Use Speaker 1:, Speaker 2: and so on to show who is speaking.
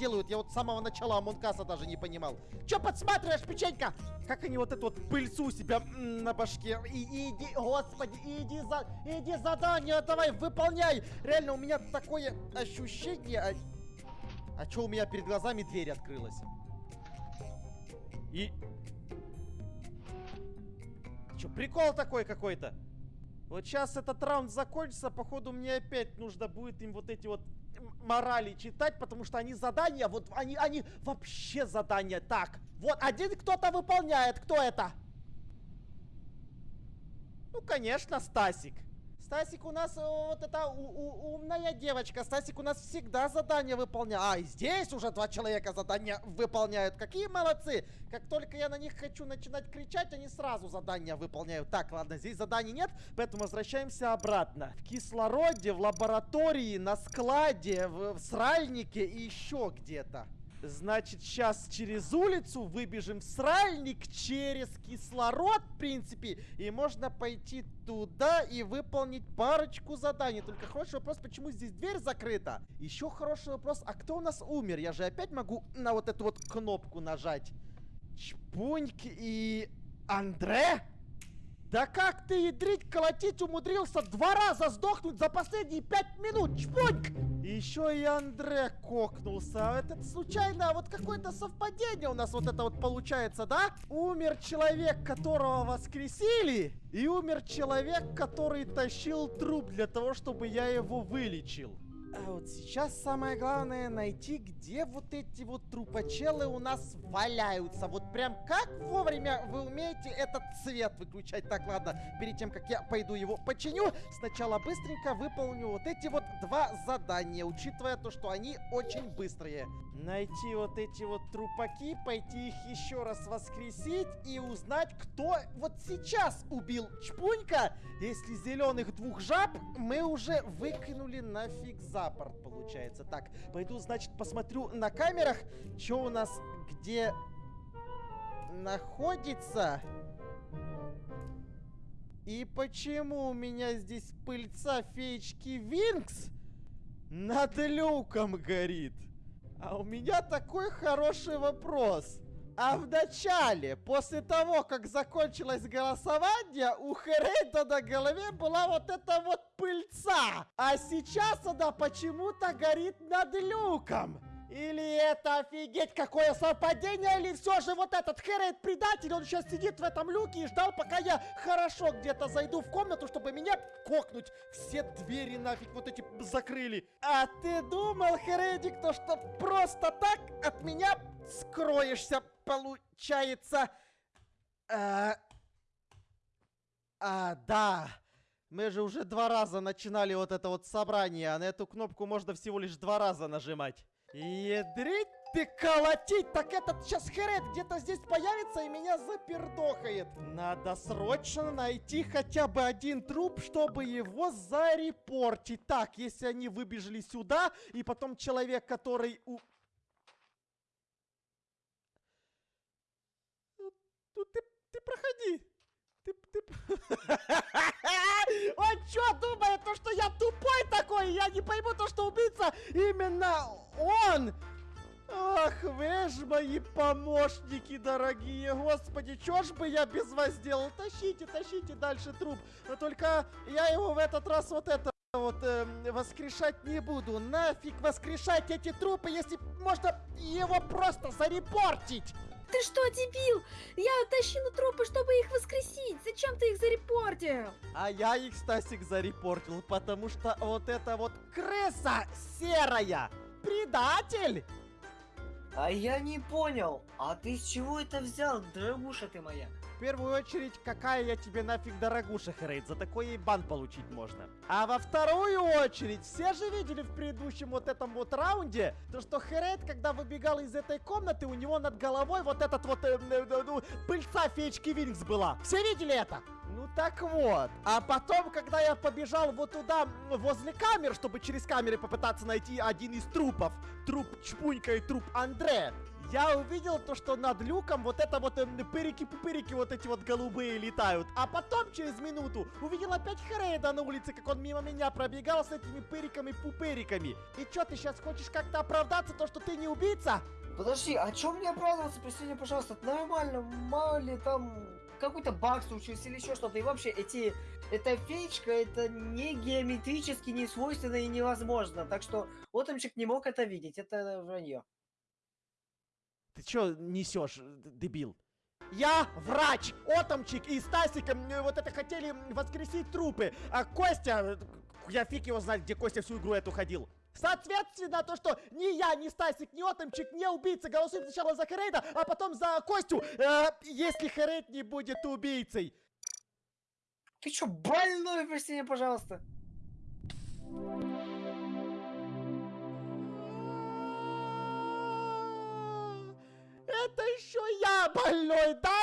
Speaker 1: делают? Я вот с самого начала Among Us а даже не понимал. Че подсматриваешь, печенька? Как они вот эту вот пыльцу у себя на башке? И, иди, господи, иди за, иди задание, давай, выполняй. Реально, у меня такое ощущение... А, а что у меня перед глазами дверь открылась? И... Че, прикол такой какой-то? Вот сейчас этот раунд закончится, походу мне опять нужно будет им вот эти вот морали читать, потому что они задания, вот они, они вообще задания. Так, вот один кто-то выполняет, кто это? Ну, конечно, Стасик. Стасик у нас э, вот эта умная девочка. Стасик у нас всегда задания выполняет. А, и здесь уже два человека задания выполняют. Какие молодцы. Как только я на них хочу начинать кричать, они сразу задания выполняют. Так, ладно, здесь заданий нет, поэтому возвращаемся обратно. В кислороде, в лаборатории, на складе, в, в сральнике и еще где-то. Значит, сейчас через улицу выбежим в сральник через кислород, в принципе. И можно пойти туда и выполнить парочку заданий. Только хороший вопрос, почему здесь дверь закрыта? Еще хороший вопрос, а кто у нас умер? Я же опять могу на вот эту вот кнопку нажать. Чпуньк и... Андре? Да как ты, ядрить, колотить умудрился два раза сдохнуть за последние пять минут, чпуньк! Еще и Андре кокнулся. Это случайно, вот какое-то совпадение у нас вот это вот получается, да? Умер человек, которого воскресили, и умер человек, который тащил труп для того, чтобы я его вылечил. А вот сейчас самое главное найти, где вот эти вот трупочелы у нас валяются. Вот прям как вовремя вы умеете этот цвет выключать. Так, ладно, перед тем, как я пойду его починю, сначала быстренько выполню вот эти вот два задания, учитывая то, что они очень быстрые. Найти вот эти вот трупаки, пойти их еще раз воскресить и узнать, кто вот сейчас убил Чпунька. Если зеленых двух жаб мы уже выкинули нафиг за запорт получается. Так, пойду, значит, посмотрю на камерах, что у нас где находится. И почему у меня здесь пыльца феечки Винкс над люком горит? А у меня такой хороший вопрос. А в начале, после того, как закончилось голосование, у Херейда на голове была вот эта вот пыльца. А сейчас она почему-то горит над люком. Или это офигеть какое совпадение, или все же вот этот Хэррит предатель, он сейчас сидит в этом люке и ждал, пока я хорошо где-то зайду в комнату, чтобы меня кокнуть. Все двери нафиг вот эти закрыли. А ты думал, Хэрритик, то что просто так от меня скроешься, получается? А, а да. Мы же уже два раза начинали вот это вот собрание, а на эту кнопку можно всего лишь два раза нажимать. Ядрить ты колотить! Так этот сейчас Херет где-то здесь появится и меня запердохает. Надо срочно найти хотя бы один труп, чтобы его зарепортить. Так, если они выбежали сюда, и потом человек, который у... Ну ты, проходи. Ты, ты... Он что думает, то, что я тупой такой? Я не пойму то, что убийца именно он! Ах, вы ж мои помощники дорогие, господи, чё ж бы я без вас сделал? Тащите, тащите дальше труп. Но только я его в этот раз вот это вот э, воскрешать не буду. Нафиг воскрешать эти трупы, если можно его просто зарепортить.
Speaker 2: Ты что, дебил? Я тащила трупы, чтобы их воскресить. Зачем ты их зарепортил?
Speaker 1: А я их, Стасик, зарепортил, потому что вот эта вот крыса серая предатель.
Speaker 3: А я не понял, а ты с чего это взял, дорогуша ты моя?
Speaker 1: Первую очередь, какая я тебе нафиг дорогуша, Хрейд, за такой и бан получить можно. А во вторую очередь, все же видели в предыдущем вот этом вот раунде, то что Хрейд, когда выбегал из этой комнаты, у него над головой вот этот вот э, э, э, ну, пыльца феечки Винкс была. Все видели это? Ну так вот. А потом, когда я побежал вот туда, возле камер, чтобы через камеры попытаться найти один из трупов, труп Чпунька и труп Андре, Я увидел то, что над люком вот это вот эм, пырики-пупырики вот эти вот голубые летают. А потом, через минуту, увидел опять Хрейда на улице, как он мимо меня пробегал с этими пыриками-пупыриками. И чё, ты сейчас хочешь как-то оправдаться, то, что ты не убийца?
Speaker 3: Подожди, а чё мне оправдываться? Прости меня, пожалуйста, нормально, мало ли там какой-то баг случился или еще что-то. И вообще, эти, эта феечка, это не геометрически, не свойственно и невозможно. Так что Отомчик не мог это видеть, это вранье.
Speaker 1: Ты чё несешь, дебил? Я врач, Отомчик и Стасик м, э, вот это хотели воскресить трупы, а Костя, э, я фиг его знает, где Костя всю игру эту ходил. Соответственно, то, что ни я, ни Стасик, ни Отомчик, не убийца, голосуем сначала за Херейда, а потом за Костю, э, если Херейд не будет убийцей.
Speaker 3: Ты чё, больной, прости меня, пожалуйста?
Speaker 1: Это еще я больной, да,